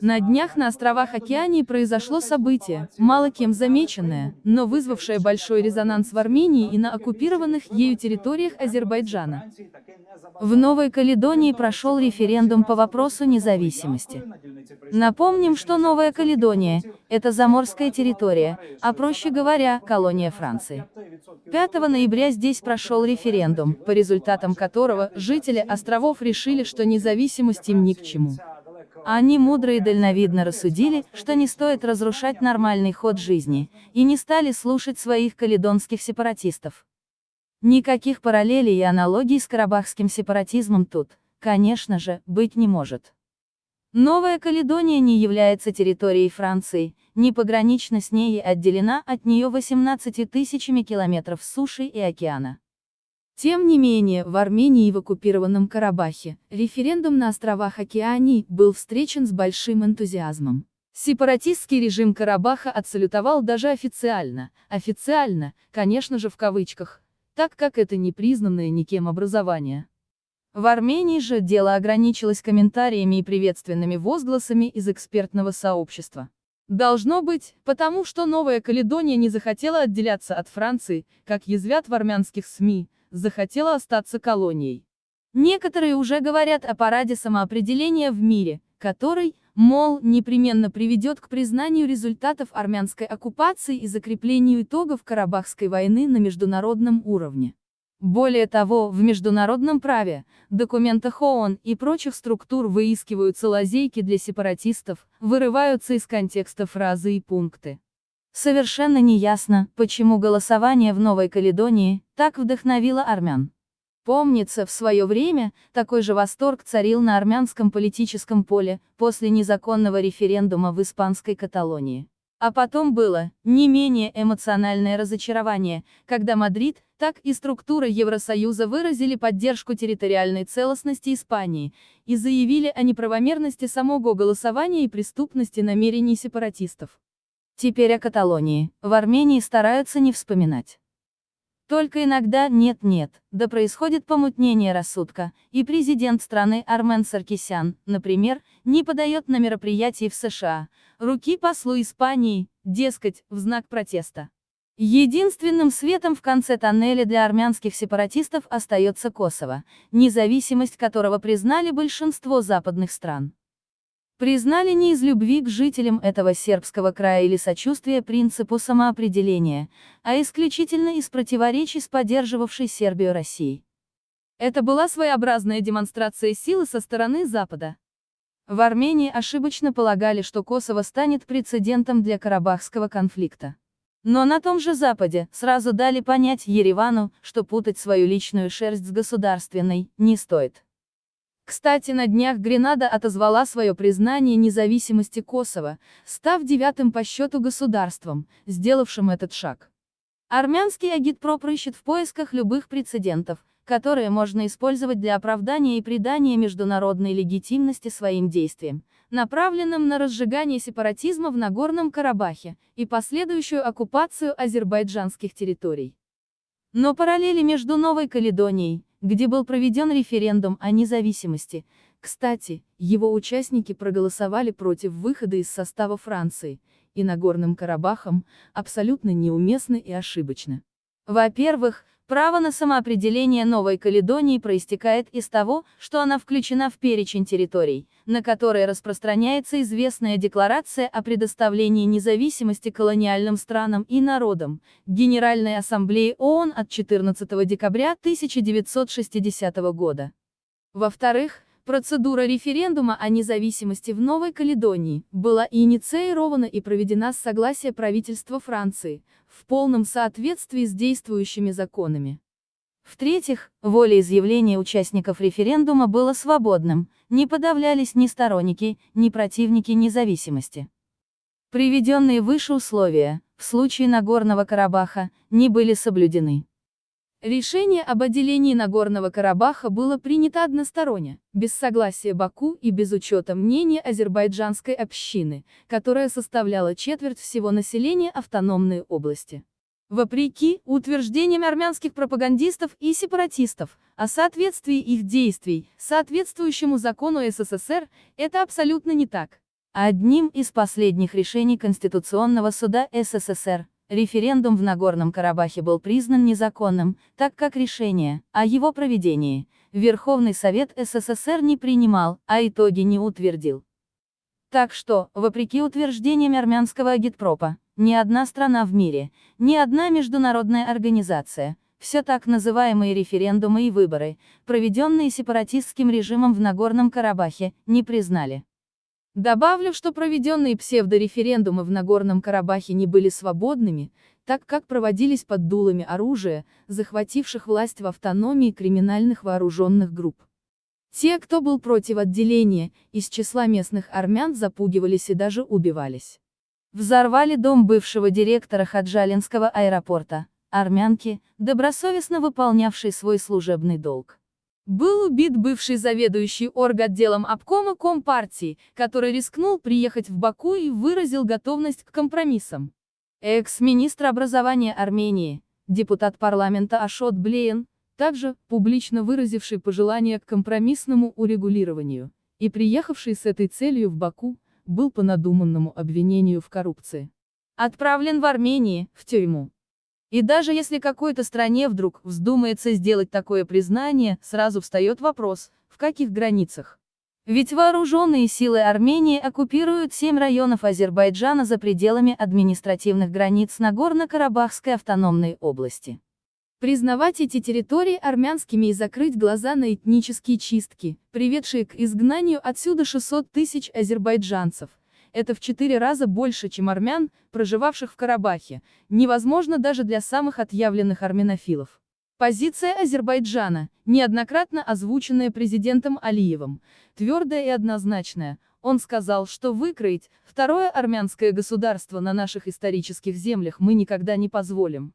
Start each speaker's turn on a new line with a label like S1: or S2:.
S1: На днях на островах Океании произошло событие, мало кем замеченное, но вызвавшее большой резонанс в Армении и на оккупированных ею территориях Азербайджана. В Новой Каледонии прошел референдум по вопросу независимости. Напомним, что Новая Каледония – это заморская территория, а проще говоря, колония Франции. 5 ноября здесь прошел референдум, по результатам которого жители островов решили, что независимость им ни к чему. Они мудро и дальновидно рассудили, что не стоит разрушать нормальный ход жизни, и не стали слушать своих каледонских сепаратистов. Никаких параллелей и аналогий с карабахским сепаратизмом тут, конечно же, быть не может. Новая Каледония не является территорией Франции, не погранично с ней и отделена от нее 18 тысячами километров суши и океана. Тем не менее, в Армении и в оккупированном Карабахе, референдум на островах Океании был встречен с большим энтузиазмом. Сепаратистский режим Карабаха отсалютовал даже официально, официально, конечно же в кавычках, так как это не признанное никем образование. В Армении же дело ограничилось комментариями и приветственными возгласами из экспертного сообщества. Должно быть, потому что Новая Каледония не захотела отделяться от Франции, как язвят в армянских СМИ, захотела остаться колонией. Некоторые уже говорят о параде самоопределения в мире, который, мол, непременно приведет к признанию результатов армянской оккупации и закреплению итогов Карабахской войны на международном уровне. Более того, в международном праве, документах ООН и прочих структур выискиваются лазейки для сепаратистов, вырываются из контекста фразы и пункты. Совершенно неясно, почему голосование в Новой Каледонии так вдохновило армян. Помнится, в свое время, такой же восторг царил на армянском политическом поле, после незаконного референдума в испанской Каталонии. А потом было, не менее эмоциональное разочарование, когда Мадрид, так и структура Евросоюза выразили поддержку территориальной целостности Испании, и заявили о неправомерности самого голосования и преступности намерений сепаратистов. Теперь о Каталонии, в Армении стараются не вспоминать. Только иногда нет-нет, да происходит помутнение рассудка, и президент страны Армен Саркисян, например, не подает на мероприятии в США, руки послу Испании, дескать, в знак протеста. Единственным светом в конце тоннеля для армянских сепаратистов остается Косово, независимость которого признали большинство западных стран. Признали не из любви к жителям этого сербского края или сочувствия принципу самоопределения, а исключительно из противоречий с поддерживавшей Сербию Россией. Это была своеобразная демонстрация силы со стороны Запада. В Армении ошибочно полагали, что Косово станет прецедентом для Карабахского конфликта. Но на том же Западе сразу дали понять Еревану, что путать свою личную шерсть с государственной не стоит. Кстати, на днях Гренада отозвала свое признание независимости Косово, став девятым по счету государством, сделавшим этот шаг. Армянский агитпроп рыщет в поисках любых прецедентов, которые можно использовать для оправдания и придания международной легитимности своим действиям, направленным на разжигание сепаратизма в Нагорном Карабахе и последующую оккупацию азербайджанских территорий. Но параллели между Новой Каледонией, где был проведен референдум о независимости. Кстати, его участники проголосовали против выхода из состава Франции, и Нагорным Карабахом, абсолютно неуместно и ошибочно. Во-первых, право на самоопределение Новой Каледонии проистекает из того, что она включена в перечень территорий, на которые распространяется известная декларация о предоставлении независимости колониальным странам и народам, Генеральной Ассамблеи ООН от 14 декабря 1960 года. Во-вторых, Процедура референдума о независимости в Новой Каледонии была инициирована и проведена с согласия правительства Франции, в полном соответствии с действующими законами. В-третьих, волеизъявление участников референдума было свободным, не подавлялись ни сторонники, ни противники независимости. Приведенные выше условия, в случае Нагорного Карабаха, не были соблюдены. Решение об отделении Нагорного Карабаха было принято односторонне, без согласия Баку и без учета мнения азербайджанской общины, которая составляла четверть всего населения автономной области. Вопреки утверждениям армянских пропагандистов и сепаратистов о соответствии их действий соответствующему закону СССР, это абсолютно не так. Одним из последних решений Конституционного суда СССР, референдум в Нагорном Карабахе был признан незаконным, так как решение о его проведении Верховный Совет СССР не принимал, а итоги не утвердил. Так что, вопреки утверждениям армянского агитпропа, ни одна страна в мире, ни одна международная организация, все так называемые референдумы и выборы, проведенные сепаратистским режимом в Нагорном Карабахе, не признали. Добавлю, что проведенные псевдореферендумы в Нагорном Карабахе не были свободными, так как проводились под дулами оружия, захвативших власть в автономии криминальных вооруженных групп. Те, кто был против отделения, из числа местных армян запугивались и даже убивались. Взорвали дом бывшего директора Хаджалинского аэропорта, армянки, добросовестно выполнявшей свой служебный долг. Был убит бывший заведующий орготделом обкома Компартии, который рискнул приехать в Баку и выразил готовность к компромиссам. Экс-министр образования Армении, депутат парламента Ашот Блеен, также публично выразивший пожелание к компромиссному урегулированию, и приехавший с этой целью в Баку, был по надуманному обвинению в коррупции. Отправлен в Армении, в тюрьму. И даже если какой-то стране вдруг вздумается сделать такое признание, сразу встает вопрос, в каких границах. Ведь вооруженные силы Армении оккупируют семь районов Азербайджана за пределами административных границ Нагорно-Карабахской автономной области. Признавать эти территории армянскими и закрыть глаза на этнические чистки, приведшие к изгнанию отсюда 600 тысяч азербайджанцев, это в четыре раза больше, чем армян, проживавших в Карабахе, невозможно даже для самых отъявленных армянофилов. Позиция Азербайджана, неоднократно озвученная президентом Алиевым, твердая и однозначная. Он сказал, что выкроить второе армянское государство на наших исторических землях мы никогда не позволим.